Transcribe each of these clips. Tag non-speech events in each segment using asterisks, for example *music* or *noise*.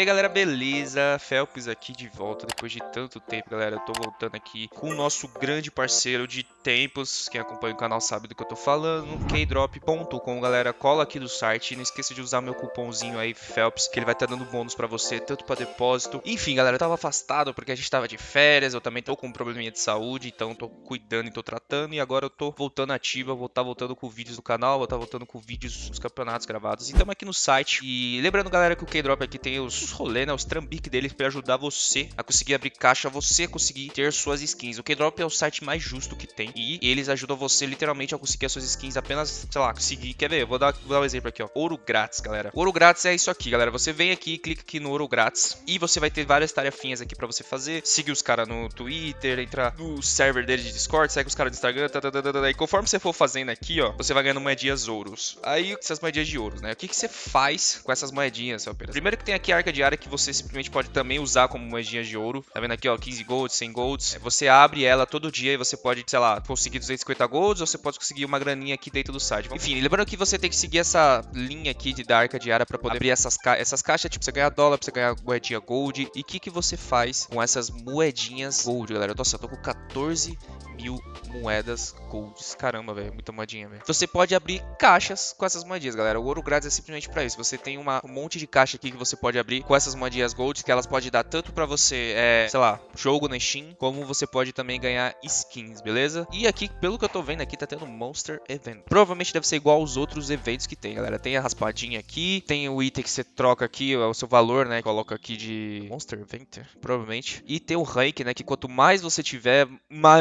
aí galera, beleza? Felps aqui de volta depois de tanto tempo, galera. Eu tô voltando aqui com o nosso grande parceiro de tempos. Quem acompanha o canal sabe do que eu tô falando. Kdrop.com, galera. Cola aqui do site. Não esqueça de usar meu cupomzinho aí, Felps, que ele vai estar tá dando bônus pra você, tanto pra depósito. Enfim, galera, eu tava afastado porque a gente tava de férias. Eu também tô com um probleminha de saúde, então tô cuidando e tô tratando. E agora eu tô voltando ativa, vou estar tá voltando com vídeos do canal, vou estar tá voltando com vídeos dos campeonatos gravados. E estamos aqui no site. E lembrando, galera, que o Kdrop aqui tem os rolê, né, os trambiques deles para ajudar você a conseguir abrir caixa, você conseguir ter suas skins. O Keydrop é o site mais justo que tem e eles ajudam você literalmente a conseguir as suas skins apenas, sei lá, conseguir. Quer ver? vou dar, vou dar um exemplo aqui, ó. Ouro grátis, galera. Ouro grátis é isso aqui, galera. Você vem aqui, clica aqui no ouro grátis e você vai ter várias tarefinhas aqui para você fazer. Siga os caras no Twitter, entra no server dele de Discord, segue os caras do Instagram, tá, tá, tá, tá, tá, e conforme você for fazendo aqui, ó, você vai ganhando moedinhas ouros. Aí, essas moedinhas de ouros, né? O que, que você faz com essas moedinhas, seu? Primeiro que tem aqui a arca de área que você simplesmente pode também usar como moedinhas de ouro. Tá vendo aqui, ó, 15 golds, 100 golds. Você abre ela todo dia e você pode, sei lá, conseguir 250 golds ou você pode conseguir uma graninha aqui dentro do site. Enfim, lembrando que você tem que seguir essa linha aqui de, da arca diária para poder abrir essas, ca essas caixas, tipo, você ganhar dólar, você ganhar moedinha gold. E o que, que você faz com essas moedinhas gold, galera? Nossa, eu tô com 14 mil moedas golds. Caramba, velho, muita moedinha, velho. Você pode abrir caixas com essas moedinhas, galera. O ouro grátis é simplesmente para isso. Você tem uma, um monte de caixa aqui que você pode abrir com essas moedinhas gold, que elas podem dar tanto para você, é, sei lá, jogo na Steam, como você pode também ganhar skins, beleza? E aqui, pelo que eu tô vendo aqui, tá tendo Monster Event. Provavelmente deve ser igual aos outros eventos que tem, galera. Tem a raspadinha aqui, tem o item que você troca aqui, o seu valor, né? Coloca aqui de Monster Event, provavelmente. E tem o rank, né? Que quanto mais você tiver,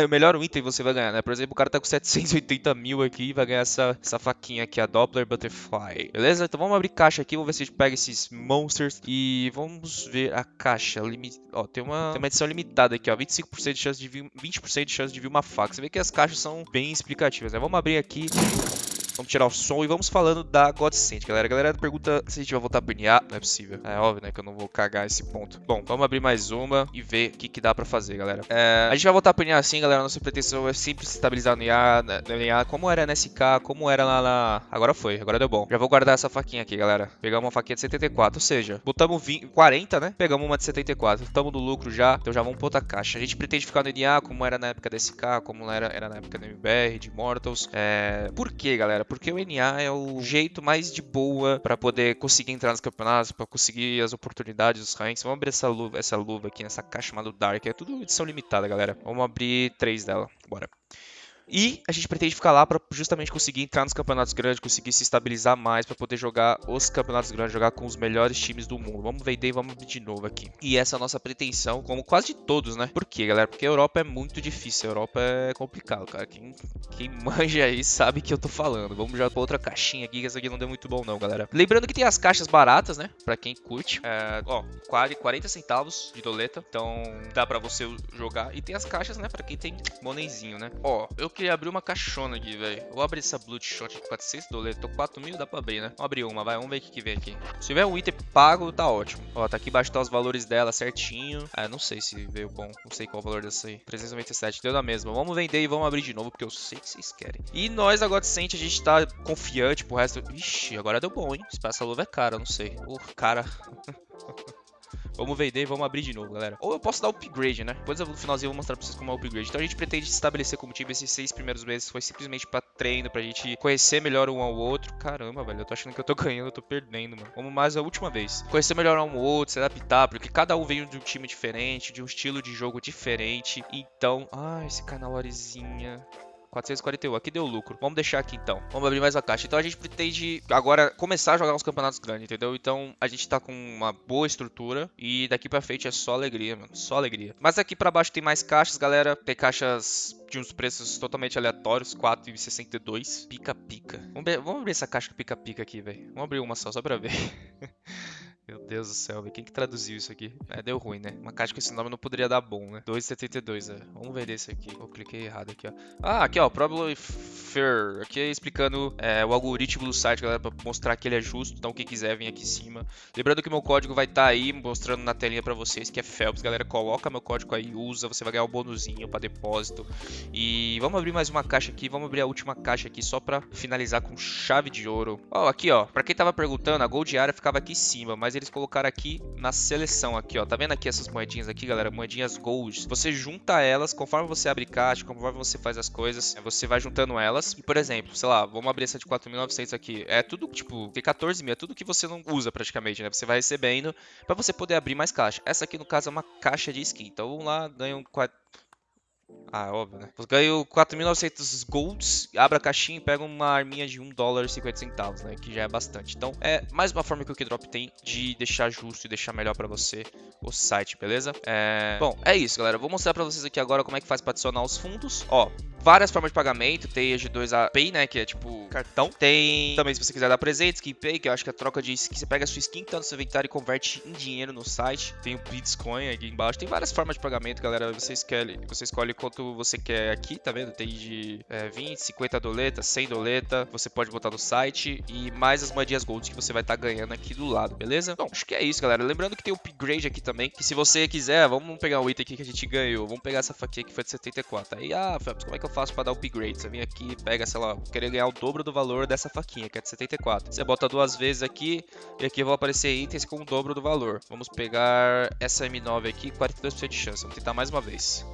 melhor o item você vai ganhar, né? Por exemplo, o cara tá com 780 mil aqui e vai ganhar essa, essa faquinha aqui, a Doppler Butterfly. Beleza? Então vamos abrir caixa aqui, vamos ver se a gente pega esses monsters e vamos ver a caixa. Limit... Ó, tem uma, tem uma edição limitada aqui, ó. 25% de chance de vir, 20% de chance de vir uma faca. Você vê que as caixas são bem explicativas, né? Vamos abrir aqui. Vamos tirar o som e vamos falando da Godsend, galera. A galera pergunta se a gente vai voltar a burnear. Não é possível. É óbvio, né, que eu não vou cagar esse ponto. Bom, vamos abrir mais uma e ver o que, que dá pra fazer, galera. É, a gente vai voltar a burnear assim, galera. Nossa pretensão é sempre se estabilizar no IA, né, no IA, como era na SK, como era lá na... Agora foi, agora deu bom. Já vou guardar essa faquinha aqui, galera. Pegamos uma faquinha de 74, ou seja, botamos 20, 40, né? Pegamos uma de 74. Estamos no lucro já, então já vamos pra outra caixa. A gente pretende ficar no NA como era na época da SK, como era, era na época do MBR, de Mortals. É... Por quê, galera? Porque o NA é o jeito mais de boa para poder conseguir entrar nos campeonatos, para conseguir as oportunidades, os ranks. Vamos abrir essa luva, essa luva aqui nessa caixa chamada Dark. É tudo edição limitada, galera. Vamos abrir três dela. Bora. E a gente pretende ficar lá para justamente conseguir entrar nos campeonatos grandes, conseguir se estabilizar mais para poder jogar os campeonatos grandes, jogar com os melhores times do mundo. Vamos vender e vamos abrir de novo aqui. E essa é a nossa pretensão, como quase de todos, né? Por quê, galera? Porque a Europa é muito difícil, a Europa é complicado, cara. Quem, quem *laughs* manja aí sabe que eu tô falando. Vamos já pra outra caixinha aqui, que essa aqui não deu muito bom não, galera. Lembrando que tem as caixas baratas, né? Pra quem curte. É, ó, 40 centavos de doleta, então dá pra você jogar. E tem as caixas, né? Pra quem tem monenzinho, né? Ó, eu queria abrir uma caixona aqui, velho. Vou abrir essa Bloodshot de 400 dólares. Tô 4 mil, dá pra abrir, né? Vamos abrir uma, vai. Vamos ver o que, que vem aqui. Se tiver um item pago, tá ótimo. Ó, tá aqui embaixo tá os valores dela certinho. Ah, não sei se veio bom. Não sei qual o valor dessa aí. 397, deu na mesma. Vamos vender e vamos abrir de novo, porque eu sei que vocês querem. E nós, agora sente, a gente tá confiante pro resto. Ixi, agora deu bom, hein? Se essa luva é cara, não sei. Uh, cara. *laughs* Vamos vender e vamos abrir de novo, galera. Ou eu posso dar upgrade, né? Depois no finalzinho eu vou mostrar pra vocês como é o upgrade. Então a gente pretende se estabelecer como time. Esses seis primeiros meses foi simplesmente pra treino, pra gente conhecer melhor um ao outro. Caramba, velho, eu tô achando que eu tô *laughs* ganhando, eu tô perdendo, mano. Vamos mais a última vez. Conhecer melhor um ao outro, se adaptar, porque cada um veio de um time diferente, de um estilo de jogo diferente. Então, ah, esse canalorizinha. 441, aqui deu lucro. Vamos deixar aqui então. Vamos abrir mais a caixa. Então a gente pretende agora começar a jogar uns campeonatos grandes, entendeu? Então a gente tá com uma boa estrutura e daqui pra frente é só alegria, mano. Só alegria. Mas aqui pra baixo tem mais caixas, galera. Tem caixas de uns preços totalmente aleatórios, 4,62. Pica-pica. Vamos, vamos abrir essa caixa pica-pica aqui, velho. Vamos abrir uma só, só pra ver. *laughs* Meu Deus do céu. Quem que traduziu isso aqui? É, deu ruim, né? Uma caixa com esse nome não poderia dar bom, né? 2,72, é. Vamos ver esse aqui. Eu cliquei errado aqui, ó. Ah, aqui, ó. Probably fair. Aqui é explicando é, o algoritmo do site, galera, para mostrar que ele é justo. Então, quem quiser, vem aqui em cima. Lembrando que meu código vai estar tá aí, mostrando na telinha para vocês, que é Phelps. Galera, coloca meu código aí, usa, você vai ganhar o um bonuzinho para depósito. E vamos abrir mais uma caixa aqui, vamos abrir a última caixa aqui, só para finalizar com chave de ouro. Ó, aqui, ó, para quem tava perguntando, a Gold Area ficava aqui em cima, mas eles colocaram aqui na seleção, aqui, ó. Tá vendo aqui essas moedinhas aqui, galera? Moedinhas Gold. Você junta elas, conforme você abre caixa, conforme você faz as coisas, você vai juntando elas. E, por exemplo, sei lá, vamos abrir essa de 4.900 aqui. É tudo, tipo, tem 14 mil, é tudo que você não usa praticamente, né? Você vai recebendo para você poder abrir mais caixa. Essa aqui, no caso, é uma caixa de skin. Então, vamos lá, ganha um 4... Ah, óbvio, né? Ganho 4.900 golds, abra a caixinha e pega uma arminha de 1 dólar e 50 centavos, né? Que já é bastante. Então, é mais uma forma que o Keydrop tem de deixar justo e deixar melhor pra você o site, beleza? É... Bom, é isso, galera. vou mostrar pra vocês aqui agora como é que faz pra adicionar os fundos. Ó, várias formas de pagamento. Tem a G2A Pay, né? Que é tipo cartão. Tem também, se você quiser dar presente, Skin Pay, que eu acho que é a troca de skin. Você pega a sua skin tá no seu inventário e converte em dinheiro no site. Tem o Bitcoin aqui embaixo. Tem várias formas de pagamento, galera. Você escolhe, você escolhe quanto você quer aqui, tá vendo? Tem de é, 20, 50 doleta, 100 doleta. Você pode botar no site. E mais as moedinhas gold que você vai estar tá ganhando aqui do lado, beleza? Bom, acho que é isso, galera. Lembrando que tem upgrade aqui também. Que se você quiser, vamos pegar o item aqui que a gente ganhou. Vamos pegar essa faquinha que foi de 74. Aí, ah, Phelps, como é que eu faço pra dar upgrade? Você vem aqui pega, sei lá, querer ganhar o dobro do valor dessa faquinha, que é de 74. Você bota duas vezes aqui e aqui vão aparecer itens com o dobro do valor. Vamos pegar essa M9 aqui, 42% de chance. Vamos tentar mais uma vez.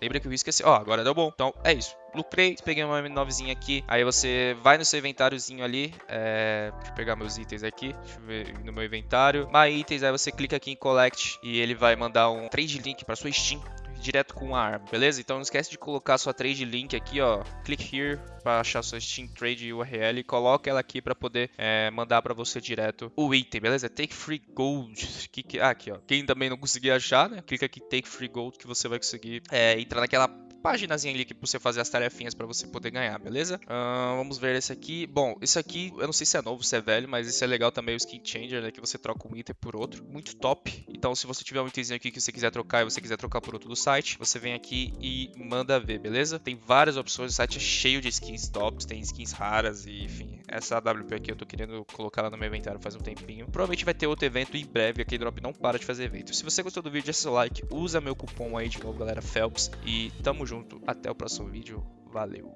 Lembra que eu esqueci. Ó, agora deu bom. Então, é isso. Lucrei, peguei uma M9zinha aqui. Aí você vai no seu inventáriozinho ali. É... Deixa eu pegar meus itens aqui. Deixa eu ver no meu inventário. My itens, aí você clica aqui em Collect. E ele vai mandar um trade link para sua Steam direto com a arma, beleza? Então não esquece de colocar sua trade link aqui, ó. Click here para achar sua Steam Trade URL e coloca ela aqui para poder é, mandar para você direto o item, beleza? Take Free Gold. Que, que, ah, aqui, ó. Quem também não conseguir achar, né? Clica aqui Take Free Gold que você vai conseguir é, entrar naquela páginazinha ali que você fazer as tarefinhas para você poder ganhar, beleza? Uh, vamos ver esse aqui. Bom, esse aqui, eu não sei se é novo, se é velho, mas esse é legal também, o Skin Changer, né? Que você troca um item por outro. Muito top. Então, se você tiver um itemzinho aqui que você quiser trocar e você quiser trocar por outro do site, você vem aqui e manda ver, beleza? Tem várias opções, o site é cheio de skins tops, tem skins raras e, enfim, essa AWP aqui eu tô querendo colocar lá no meu inventário faz um tempinho. Provavelmente vai ter outro evento em breve, aqui Drop não para de fazer evento. Se você gostou do vídeo, deixa seu like, usa meu cupom aí de novo, galera, Phelps, e tamo junto. Até o próximo vídeo. Valeu!